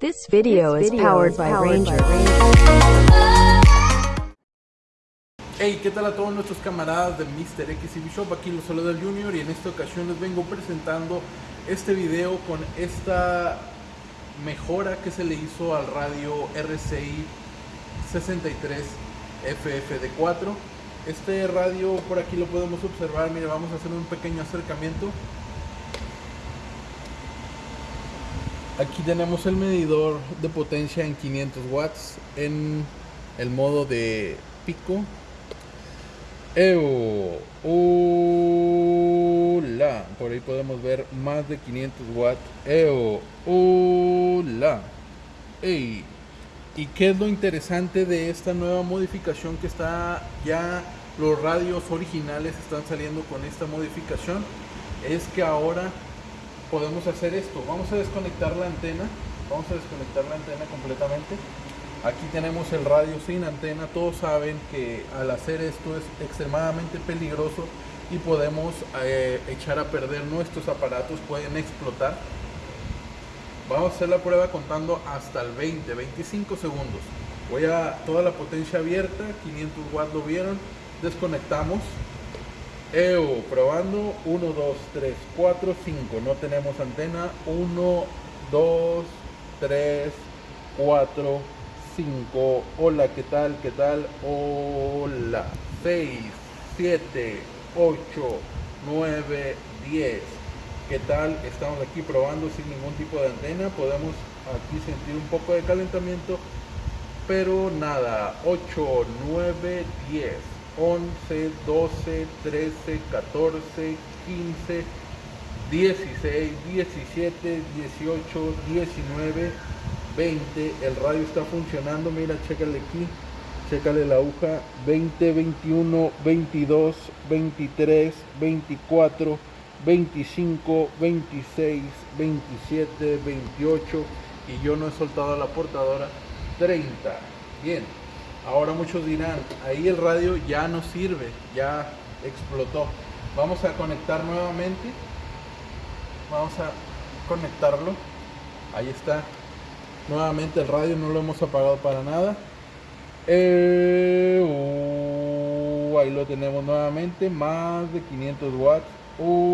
This video is powered by Ranger. Hey, ¿qué tal a todos nuestros camaradas de Mr. XCB Shop? Aquí los saluda el Junior y en esta ocasión les vengo presentando este video con esta mejora que se le hizo al radio RCI 63 FFD4. Este radio por aquí lo podemos observar, mire, vamos a hacer un pequeño acercamiento. Aquí tenemos el medidor de potencia en 500 watts en el modo de pico Ew, hola, por ahí podemos ver más de 500 watts. Ew, hola. Ey, ¿y qué es lo interesante de esta nueva modificación que está ya los radios originales están saliendo con esta modificación? Es que ahora podemos hacer esto. Vamos a desconectar la antena. Vamos a desconectar la antena completamente. Aquí tenemos el radio sin antena. Todos saben que al hacer esto es extremadamente peligroso y podemos eh, echar a perder nuestros aparatos, pueden explotar. Vamos a hacer la prueba contando hasta el 20, 25 segundos. Voy a toda la potencia abierta, 500 watts lo vieron. Desconectamos. EO, probando. 1, 2, 3, 4, 5. No tenemos antena. 1, 2, 3, 4, 5. Hola, ¿qué tal? ¿Qué tal? Hola. 6, 7, 8, 9, 10. ¿Qué tal? Estamos aquí probando sin ningún tipo de antena. Podemos aquí sentir un poco de calentamiento. Pero nada. 8, 9, 10. 11, 12, 13, 14, 15, 16, 17, 18, 19, 20. El radio está funcionando. Mira, chécale aquí. Chécale la aguja. 20, 21, 22, 23, 24, 25, 26, 27, 28. Y yo no he soltado la portadora. 30. Bien. Ahora muchos dirán, ahí el radio ya no sirve, ya explotó. Vamos a conectar nuevamente. Vamos a conectarlo. Ahí está. Nuevamente el radio no lo hemos apagado para nada. Eh, uh, ahí lo tenemos nuevamente. Más de 500 watts. Hola.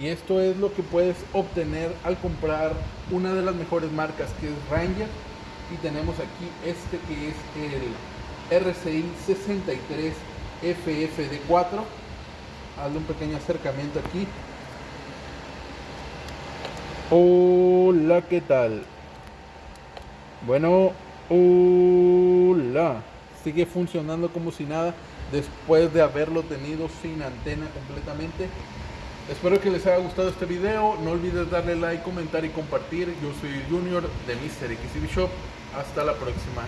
Y esto es lo que puedes obtener al comprar una de las mejores marcas que es Ranger. Y tenemos aquí este que es el RCI 63 FFD4. Hazle un pequeño acercamiento aquí. Hola, ¿qué tal? Bueno, hola. Sigue funcionando como si nada después de haberlo tenido sin antena completamente. Espero que les haya gustado este video. No olvides darle like, comentar y compartir. Yo soy Junior de Mr. XCB Shop. Hasta la próxima.